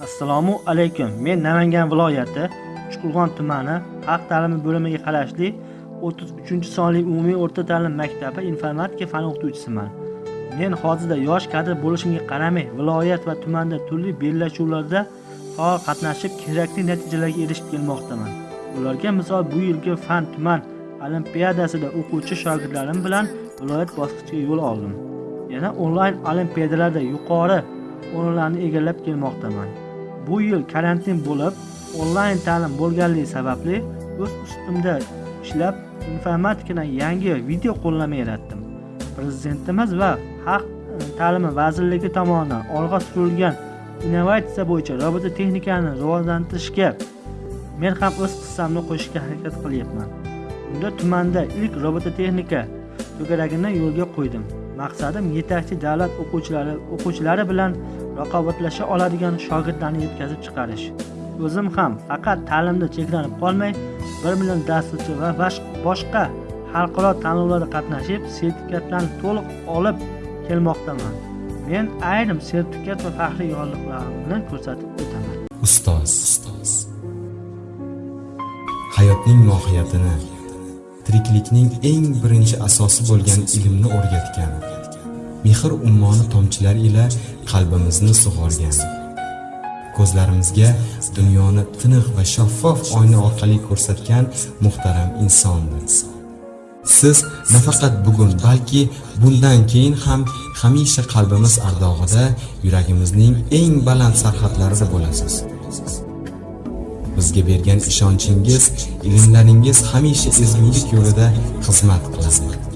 assalomu alaykum. Men namangan viloyati uchqurg'on tumani xalq ta'limi bo'limiga qarashli 33 sonli umumiy o'rta ta'lim maktabi informatika fani o'qituvchisiman. Men hozirda yosh kadr bo'lishimga qaramay viloyat va tumanda turli bellashuvlarda faol qatnashib kerakli natijalarga erishib kelmoqdaman. Ularga misol bu yilgi fan tuman olimpiadasida o'quvchi shogirdlarim bilan viloyat bosqichiga yo'l oldim. Yana onlayn olimpiadalarda yuqori o'rinlarni egallab kelmoqdaman. Bu yil karantin bo'lib onlayn ta'lim bo'lganligi sababli o'z ustimda ishlab informatikadan yangi video qo'llanma yaratdim. Prezidentimiz va xalq ta'limi vazirligi tomonidan olg'a surilgan innovatsiya bo'yicha robototexnikani rivojlantirishga men ham o'z hissamni qo'shishga harakat qilyapman. Unda tumanda ilk robototexnika to'garagini yo'lga qo'ydim. Maqsadim yetakchi davlat o'quvchilari o'quvchilari bilan raqobatlasha oladigan shogirdlarni yetkazib chiqarish. O'zim ham faqat ta'limda cheklanib qolmay bir million dasturchi va boshqa xalqaro tanlovlarda qatnashib sertifikatlarni to'liq olib kelmoqdaman. Men ayrim sertifikat va faxriy yorliqlarimni ko'rsatib o'taman. Ustoz ustoz. Hayotning mohiyatini tiriklikning eng birinchi asosi bo'lgan ilmni o'rgatgan. Mehr ummoni tomchilar ila qalbimizni sug'organ. Ko'zlarimizga dunyoni tiniq va shaffof oyna orqali ko'rsatgan muhtaram insondir. Siz nafaqat bugun balki bundan keyin ham hamisha qalbimiz ardog'ida yuragimizning eng baland sarhadlarida bo'lasiz. Bizga bergan ishonchingiz ilmlaringiz hamisha ezgulik yo'lida xizmat qiladi.